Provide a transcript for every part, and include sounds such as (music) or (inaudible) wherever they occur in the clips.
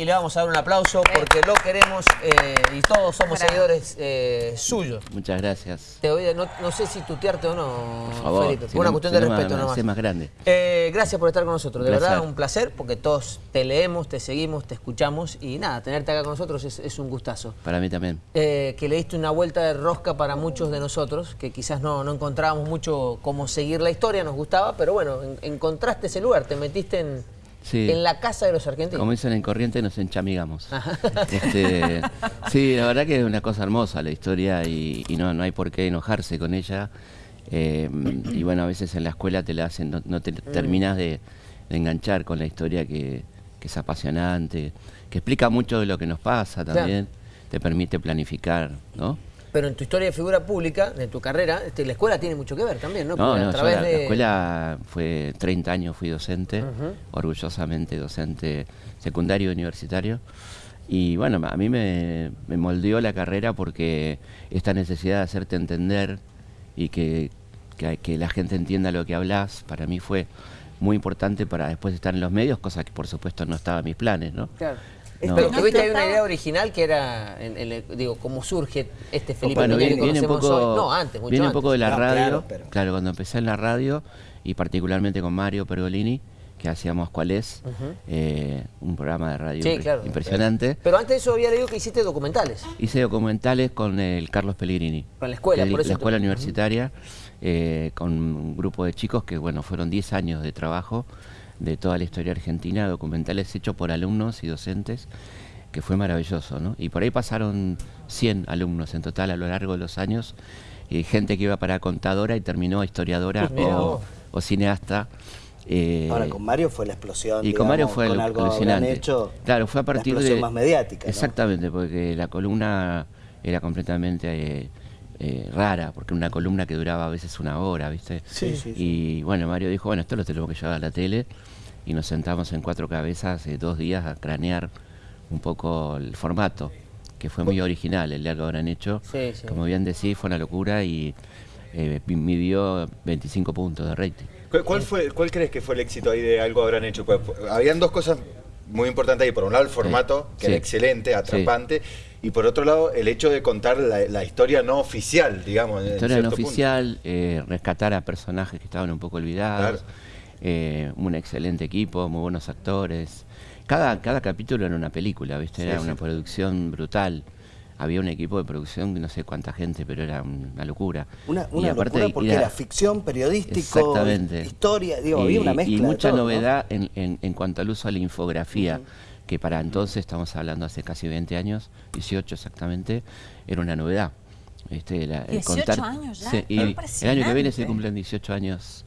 y le vamos a dar un aplauso porque lo queremos eh, y todos somos seguidores eh, suyos. Muchas gracias. Te no, no, sé si tutearte o no, Por favor, Felipe. Por una cuestión de respeto nomás. más grande. Eh, gracias por estar con nosotros. De verdad, un placer porque todos te leemos, te seguimos, te escuchamos y nada, tenerte acá con nosotros es, un gustazo. Para mí también. que le diste una vuelta de rosca para muchos de nosotros, que quizás no, no encontrábamos mucho cómo seguir la historia, nos gustaba, pero bueno, encontraste ese lugar, te metiste en en la casa de los argentinos. Como dicen en Corriente, nos enchamigamos. Este, sí, la verdad que es una cosa hermosa la historia y, no, no hay por qué enojarse con ella. Eh, y bueno, a veces en la escuela te la hacen, no, te mm. terminas de, enganchar con la historia que, es apasionante, que explica mucho de lo que nos pasa también, te permite planificar, ¿no? Pero en tu historia de figura pública, de tu carrera, este, la escuela tiene mucho que ver también, ¿no? No, no, la, escuela fue 30 años, fui docente, orgullosamente docente secundario universitario. Y bueno, a mí me, moldeó la carrera porque esta necesidad de hacerte entender y que, que, la gente entienda lo que hablas, para mí fue muy importante para después estar en los medios, cosa que por supuesto no estaba en mis planes, ¿no? Claro. Pero tuviste ahí una idea original que era, digo, cómo surge este Felipe bueno, viene, un poco, No, antes, mucho Viene un poco de la radio, claro, cuando empecé en la radio, y particularmente con Mario Pergolini, que hacíamos Cuál es, eh, un programa de radio impresionante. Pero antes de eso había leído que hiciste documentales. Hice documentales con el Carlos Pellegrini. Con la escuela, por eso La escuela universitaria, eh, con un grupo de chicos que, bueno, fueron 10 años de trabajo de toda la historia argentina, documentales hechos por alumnos y docentes, que fue maravilloso, ¿no? Y por ahí pasaron 100 alumnos en total a lo largo de los años, y gente que iba para contadora y terminó historiadora o, cineasta. Eh, Ahora con Mario fue la explosión. Y con Mario fue con algo alucinante. Hecho claro, fue a partir la de más mediática. Exactamente, porque la columna era completamente eh, eh, rara, porque una columna que duraba a veces una hora, ¿viste? Sí, sí. Y bueno, Mario dijo, bueno, esto lo tenemos que llevar a la tele y nos sentamos en cuatro cabezas hace dos días a cranear un poco el formato, que fue muy original el día que habrán hecho. Como bien decís, fue una locura y eh, midió 25 puntos de rating. ¿Cuál, fue, ¿Cuál crees que fue el éxito ahí de algo habrán hecho? Pues, habían dos cosas muy importantes ahí. Por un lado, el formato, que era excelente, atrapante. Y por otro lado, el hecho de contar la, historia no oficial, digamos. La historia no oficial, eh, rescatar a personajes que estaban un poco olvidados. Eh, un excelente equipo, muy buenos actores. Cada, cada capítulo era una película, ¿viste? Era una producción brutal. Había un equipo de producción, no sé cuánta gente, pero era una locura. Una, locura porque era, ficción, periodístico, historia, digo, había una mezcla Y mucha novedad en, en, cuanto al uso de la infografía. que para entonces, estamos hablando hace casi 20 años, 18 exactamente, era una novedad. Este, 18 años ya. y el año que viene se cumplen 18 años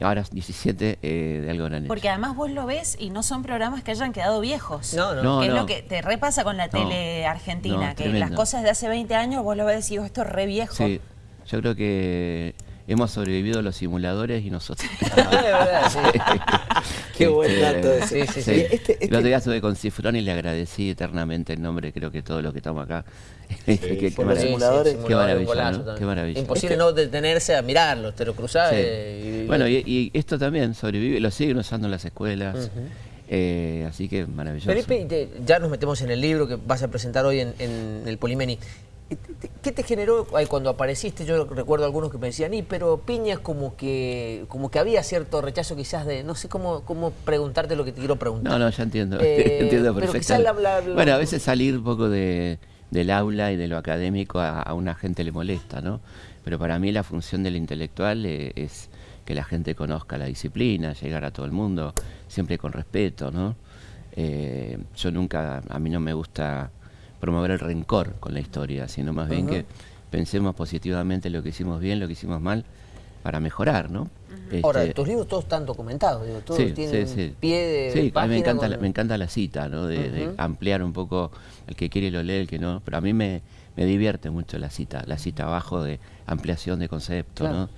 ahora 17 eh, de algo grande. Porque además vos lo ves y no son programas que hayan quedado viejos. No, no. Que es lo que te repasa con la tele argentina, que las cosas de hace 20 años vos lo ves y decís, esto es re viejo. Sí, yo creo que hemos sobrevivido los simuladores y nosotros. (laughs) (laughs) Qué buen dato ese. Sí, sí, este, El otro este día estuve con Cifrón y le agradecí eternamente el nombre, creo que todos los que estamos acá. (laughs) qué, simuladores. qué maravilla, qué maravilla. Imposible no detenerse a mirarlos, te lo cruzás. Y... Bueno, y, esto también sobrevive, lo siguen usando en las escuelas. Eh, así que maravilloso. Felipe, ya nos metemos en el libro que vas a presentar hoy en, en el Polimeni. ¿Qué te generó cuando apareciste? Yo recuerdo algunos que me decían, y pero Piña como que como que había cierto rechazo quizás de, no sé cómo, cómo preguntarte lo que te quiero preguntar. No, no, ya entiendo, eh, (laughs) entiendo perfectamente. Bueno, a veces salir un poco de, del aula y de lo académico a, una gente le molesta, ¿no? Pero para mí la función del intelectual eh, es que la gente conozca la disciplina, llegar a todo el mundo, siempre con respeto, ¿no? Eh, yo nunca, a mí no me gusta promover el rencor con la historia, sino más bien que pensemos positivamente lo que hicimos bien, lo que hicimos mal, para mejorar, ¿no? Ahora, este, tus libros todos están documentados, todos tienen pie de Sí, a mí me encanta, la, me encanta la cita, ¿no? De, ampliar un poco, el que quiere lo lee, el que no, pero a mí me, me divierte mucho la cita, la cita abajo de ampliación de concepto, ¿no?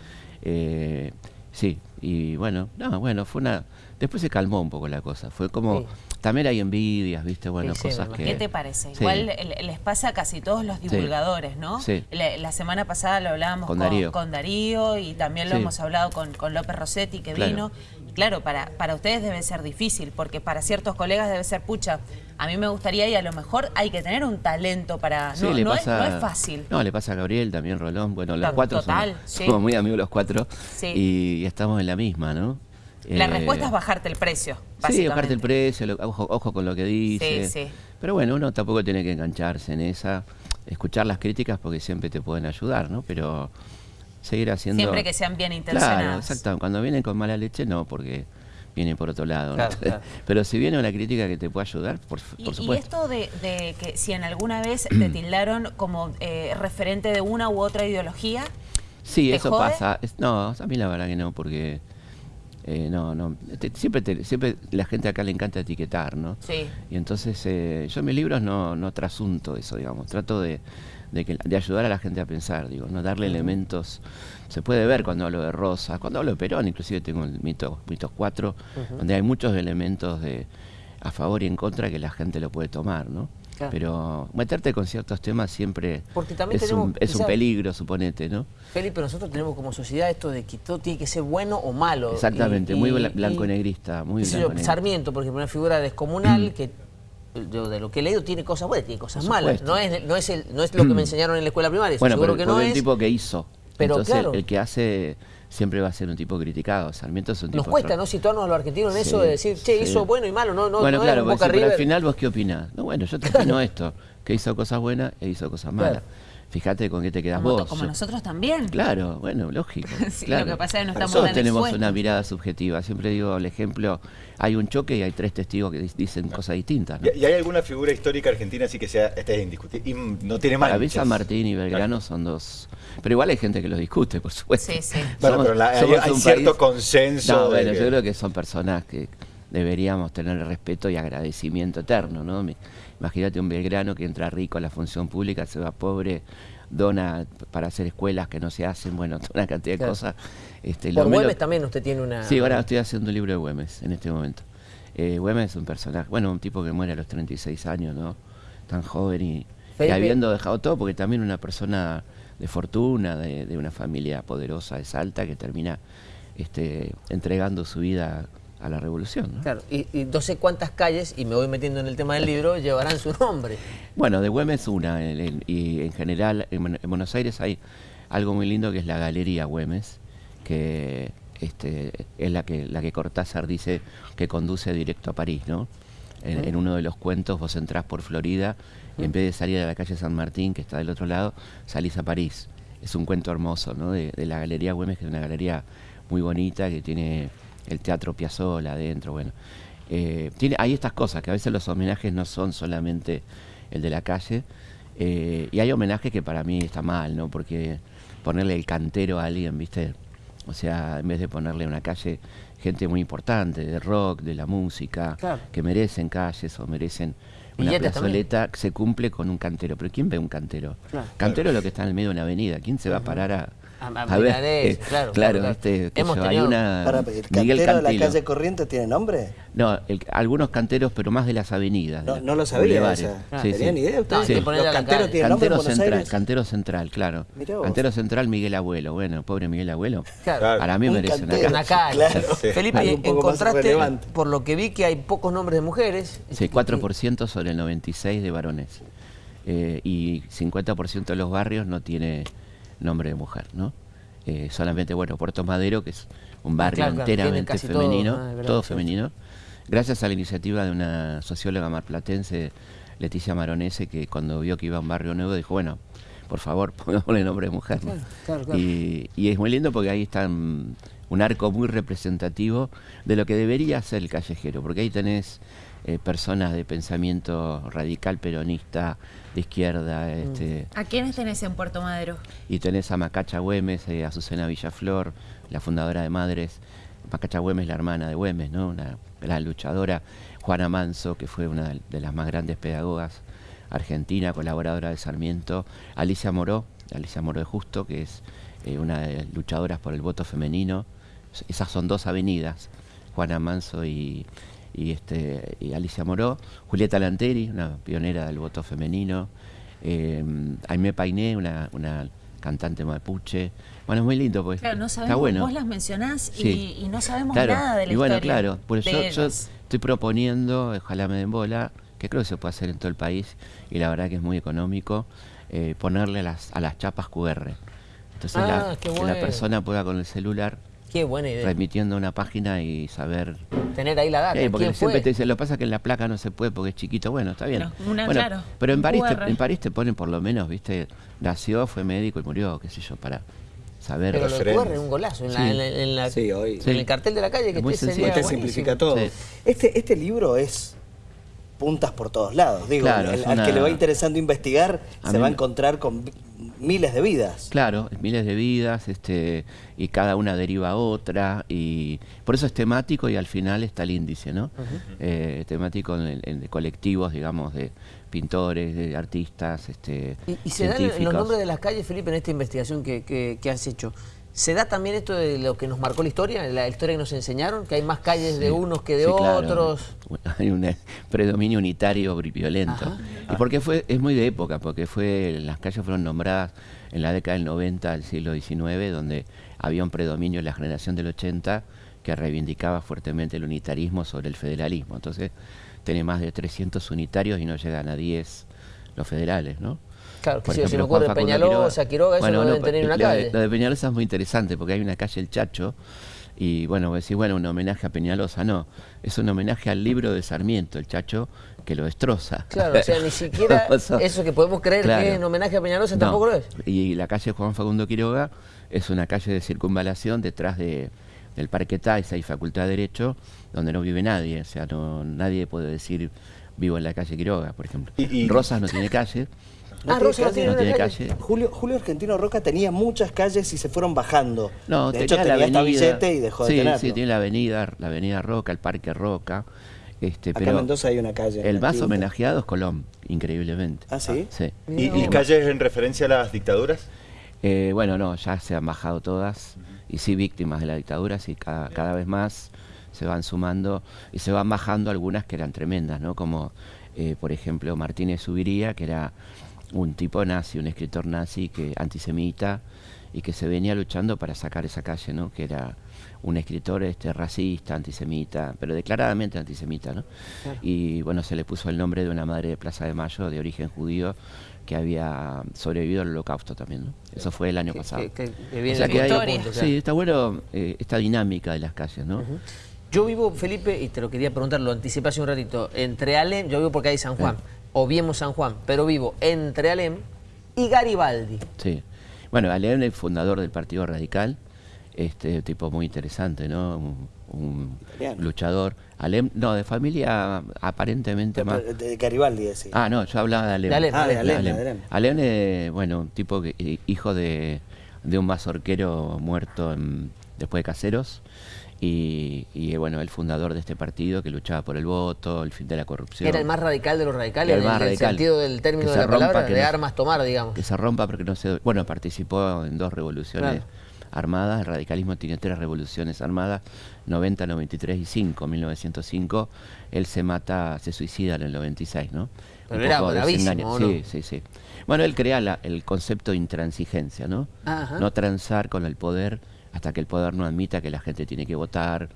Eh, sí, y bueno, no, bueno, fue una... Después se calmó un poco la cosa, fue como... También hay envidias, ¿viste? Bueno, cosas que... ¿Qué te parece? Igual les pasa a casi todos los divulgadores, ¿no? La, semana pasada lo hablábamos con, Darío. y también lo hemos hablado con, López Rossetti, que vino, claro, para, para ustedes debe ser difícil, porque para ciertos colegas debe ser pucha. A mí me gustaría y a lo mejor hay que tener un talento para... no, es, fácil. No, le pasa a Gabriel, también Rolón. Bueno, los cuatro (laughs) somos, muy amigos los cuatro y, estamos en la misma, ¿no? La eh, respuesta es bajarte el precio, Sí, bajarte el precio, ojo, ojo, con lo que dice. Sí, sí. Pero bueno, uno tampoco tiene que engancharse en esa, escuchar las críticas porque siempre te pueden ayudar, ¿no? Pero seguir haciendo... Siempre que sean bien intencionadas. Claro, exacto. Cuando vienen con mala leche, no, porque vienen por otro lado. (laughs) Pero si viene una crítica que te puede ayudar, por, supuesto. Y esto de, que si en alguna vez (clears throat) te tildaron como eh, referente de una u otra ideología... Sí, eso pasa. no, a mí la verdad que no, porque... Eh, no, no, siempre, siempre la gente acá le encanta etiquetar, ¿no? Sí. Y entonces eh, yo en mis libros no, no trasunto eso, digamos, trato de, de, que, de ayudar a la gente a pensar, digo, no darle elementos. Se puede ver cuando hablo de Rosa, cuando hablo de Perón, inclusive tengo el mito, mitos 4, donde hay muchos elementos de a favor y en contra que la gente lo puede tomar, ¿no? Pero meterte con ciertos temas siempre es, un, es un, peligro, suponete, ¿no? Felipe, nosotros tenemos como sociedad esto de que todo tiene que ser bueno o malo. Exactamente, muy blanco-negrista, muy blanco Sarmiento, por ejemplo, una figura descomunal que yo de lo que he leído tiene cosas buenas, tiene cosas malas. No es, no, es el, no es lo que me enseñaron en la escuela primaria. Bueno, seguro pero que no es. el tipo que hizo. Pero Entonces, el que hace siempre va a ser un tipo criticado. Sarmiento es un tipo... Nos cuesta, ¿no? Situarnos a los argentinos en eso de decir, che, hizo bueno y malo, no, no, bueno, no claro, es pero al final vos qué opinás. No, bueno, yo te (laughs) opino esto, que hizo cosas buenas e hizo cosas malas. Fíjate con qué te quedas vos. Como nosotros también. Claro, bueno, lógico. (laughs) sí, Lo que pasa es que no estamos Nosotros tenemos una mirada subjetiva. Siempre digo el ejemplo, hay un choque y hay tres testigos que dicen cosas distintas. ¿Y hay alguna figura histórica argentina así que sea esté indiscutible? Y no tiene más. Para San Martín y Belgrano son dos. Pero igual hay gente que los discute, por supuesto. Sí, sí. (laughs) Bueno, pero hay, cierto consenso. No, bueno, yo creo que son personas que deberíamos tener respeto y agradecimiento eterno, ¿no? Imagínate un Belgrano que entra rico a la función pública, se va pobre, dona para hacer escuelas que no se hacen, bueno, (laughs) una cantidad de cosas. Este, Por Güemes también usted tiene una... Sí, ahora estoy haciendo un libro de Güemes en este momento. Eh, Güemes es un personaje, bueno, un tipo que muere a los 36 años, ¿no? Tan joven y, habiendo dejado todo, porque también una persona de fortuna, de, de, una familia poderosa de Salta, que termina este, entregando su vida a la revolución. Claro, y, no sé cuántas calles, y me voy metiendo en el tema del libro, llevarán su nombre. Bueno, de Güemes una, y en general en, Buenos Aires hay algo muy lindo que es la Galería Güemes, que este, es la que, la que Cortázar dice que conduce directo a París, ¿no? En, uno de los cuentos vos entrás por Florida y en vez de salir a la calle San Martín, que está del otro lado, salís a París. Es un cuento hermoso, ¿no? De, de la Galería Güemes, que es una galería muy bonita, que tiene el Teatro Piazzolla adentro, bueno. Eh, tiene, hay estas cosas, que a veces los homenajes no son solamente el de la calle, eh, y hay homenajes que para mí está mal, ¿no? Porque ponerle el cantero a alguien, ¿viste? O sea, en vez de ponerle una calle gente muy importante, de rock, de la música, que merecen calles o merecen una plazoleta, se cumple con un cantero. Pero ¿quién ve un cantero? Cantero es lo que está en el medio de una avenida. ¿Quién se va a parar a, a, ver, eh, claro, claro, Este, Hemos hay una para, ¿El cantero de la calle Corriente tiene nombre? No, algunos canteros, pero más de las avenidas. No, no lo sabía. O sea, sí, ¿Tenían idea ustedes? Sí. Los canteros tienen nombre en Buenos central, Aires? Cantero Central, claro. Cantero Central Miguel Abuelo. Bueno, pobre Miguel Abuelo. Claro. Para mí merece una, una calle. Claro. Felipe, encontraste, por lo que vi, que hay pocos nombres de mujeres. Sí, 4% sobre el 96% de varones. Eh, y 50% de los barrios no tiene nombre de mujer, ¿no? Eh, solamente, bueno, Puerto Madero, que es un barrio enteramente femenino, todo, femenino, gracias a la iniciativa de una socióloga marplatense, Leticia Maronese, que cuando vio que iba a un barrio nuevo dijo, bueno, por favor, (laughs) pongámosle nombre de mujer. Y, y, es muy lindo porque ahí está un arco muy representativo de lo que debería ser el callejero, porque ahí tenés eh, personas de pensamiento radical peronista, de izquierda. Mm. Este, ¿A quiénes tenés en Puerto Madero? Y tenés a Macacha Güemes, a eh, Azucena Villaflor, la fundadora de Madres. Macacha Güemes, la hermana de Güemes, ¿no? una gran luchadora. Juana Manso, que fue una de las más grandes pedagogas argentina, colaboradora de Sarmiento. Alicia Moró, Alicia Moró de Justo, que es eh, una de las luchadoras por el voto femenino. Esas son dos avenidas, Juana Manso y, y, este, y Alicia Moró, Julieta Lanteri, una pionera del voto femenino, eh, Aimé Painé, una, una cantante mapuche. Bueno, es muy lindo, pues. Claro, no sabemos, bueno. vos las mencionás y, no sabemos nada de la y bueno, claro, por eso yo, estoy proponiendo, ojalá me den bola, que creo que se puede hacer en todo el país, y la verdad que es muy económico, eh, ponerle a las, a las chapas QR. Entonces la, ah, que la persona pueda con el celular Qué buena idea. Remitiendo a una página y saber. Tener ahí la data. Eh, porque siempre te dicen, lo que pasa es que en la placa no se puede porque es chiquito. Bueno, está bien. Pero, pero en París, te, en París te ponen por lo menos, viste, nació, fue médico y murió, qué sé yo, para saber. Pero lo es un golazo. En, la, en, hoy, en el cartel de la calle que te, te simplifica todo. Este, este libro es puntas por todos lados. Digo, al que le va interesando investigar se va a encontrar con miles de vidas. Claro, miles de vidas, este, y cada una deriva a otra, y por eso es temático y al final está el índice, ¿no? Eh, temático en, colectivos, digamos, de pintores, de artistas, este. ¿Y, se dan los nombres de las calles, Felipe, en esta investigación que, que has hecho? ¿Se da también esto de lo que nos marcó la historia, la historia que nos enseñaron, que hay más calles de unos que de otros? Hay un predominio unitario violento. Y porque fue, es muy de época, porque fue las calles fueron nombradas en la década del 90 del siglo XIX, donde había un predominio en la generación del 80 que reivindicaba fuertemente el unitarismo sobre el federalismo. Entonces, tiene más de 300 unitarios y no llegan a 10 los federales, ¿no? Claro, si se me ocurre Peñalosa, Quiroga, eso no deben tener una calle. Lo de Peñalosa es muy interesante porque hay una calle El Chacho y bueno, decir, bueno, un homenaje a Peñalosa, no, es un homenaje al libro de Sarmiento, el Chacho, que lo destroza. Claro, o sea, ni (laughs) siquiera eso que podemos creer que es un homenaje a Peñalosa tampoco lo es. Y la calle Juan Facundo Quiroga es una calle de circunvalación detrás de, del Parque Taisa y Facultad de Derecho, donde no vive nadie, o sea, no, nadie puede decir vivo en la calle Quiroga, por ejemplo. Y, Rosas no tiene calle. No ah, Rosa no tiene, calle. Julio, Julio Argentino Roca tenía muchas calles y se fueron bajando. No, de hecho tenía la avenida, y dejó de tenerlo. Sí, tiene la avenida, la avenida Roca, el Parque Roca. Este, Acá en Mendoza hay una calle. El más homenajeado es Colón, increíblemente. ¿Ah, sí? sí. ¿Y, calles en referencia a las dictaduras? Eh, bueno, no, ya se han bajado todas. Y sí, víctimas de la dictadura, sí, cada, cada vez más se van sumando y se van bajando algunas que eran tremendas, ¿no? Como, eh, por ejemplo, Martínez Subiría, que era un tipo nazi, un escritor nazi que antisemita y que se venía luchando para sacar esa calle, ¿no? Que era un escritor este racista, antisemita, pero declaradamente antisemita, ¿no? Y bueno, se le puso el nombre de una madre de Plaza de Mayo de origen judío que había sobrevivido al holocausto también, ¿no? Eso fue el año pasado. sí, está bueno eh, esta dinámica de las calles, ¿no? Yo vivo, Felipe, y te lo quería preguntar, lo anticipé hace un ratito, entre Alem, yo vivo porque hay San Juan, o viemos San Juan, pero vivo entre Alem y Garibaldi. Sí. Bueno, Alem es fundador del Partido Radical, este tipo muy interesante, ¿no? Un, luchador. Alem, no, de familia aparentemente más. De Garibaldi, sí. Ah, no, yo hablaba de Alem. De Alem, ah, de Alem. Alem. es, bueno, un tipo que, hijo de, de un mazorquero muerto después de Caseros y, bueno, el fundador de este partido que luchaba por el voto, el fin de la corrupción. Era el más radical de los radicales, en el, sentido del término de la palabra, de armas tomar, digamos. Que se rompa porque no se... Bueno, participó en dos revoluciones armadas, el radicalismo tiene tres revoluciones armadas, 90, 93 y 5, 1905. Él se mata, se suicida en el 96, ¿no? Pero era bravísimo, ¿no? Sí, sí, sí. Bueno, él crea el concepto de intransigencia, ¿no? No transar con el poder hasta que el poder no admita que la gente tiene que votar,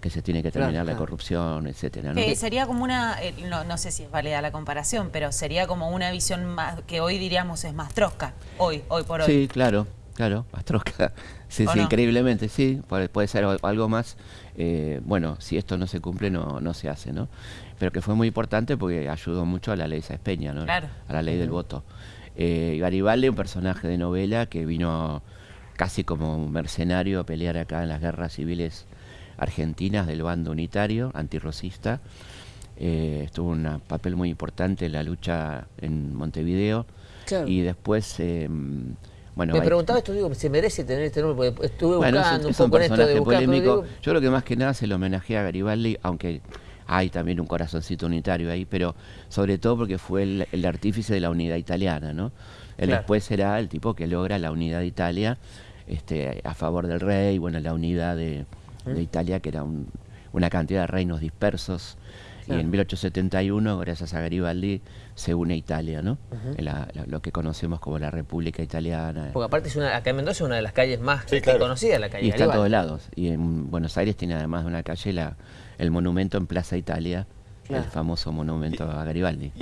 que se tiene que terminar la corrupción, etcétera. Que sería como una, eh, no, sé si es válida la comparación, pero sería como una visión más, que hoy diríamos es más trosca, hoy, hoy por hoy. Sí, claro, claro, (laughs) más trosca. Sí, sí, increíblemente, sí, puede, ser algo más. Eh, bueno, si esto no se cumple, no, no se hace, ¿no? Pero que fue muy importante porque ayudó mucho a la ley Espeña, ¿no? Claro. A la ley del voto. Eh, Garibaldi, un personaje de novela que vino casi como un mercenario a pelear acá en las guerras civiles argentinas del bando unitario, antirrocista. Eh, estuvo un papel muy importante en la lucha en Montevideo. Y después... Bueno, Me preguntaba esto, digo, ¿se merece tener este nombre? Porque estuve buscando un poco esto de polémico. Yo creo que más que nada se lo homenajea a Garibaldi, aunque hay también un corazoncito unitario ahí, pero sobre todo porque fue el, artífice de la unidad italiana, ¿no? Él después será el tipo que logra la unidad de Italia este, a favor del rey, bueno, la unidad de, Italia, que era una cantidad de reinos dispersos, Y en 1871, gracias a Garibaldi, se une Italia, ¿no? lo que conocemos como la República Italiana. Porque aparte es una, acá en Mendoza es una de las calles más conocidas, la calle Y está a todos lados. Y en Buenos Aires tiene además de una calle la, el monumento en Plaza Italia, el famoso monumento a Garibaldi.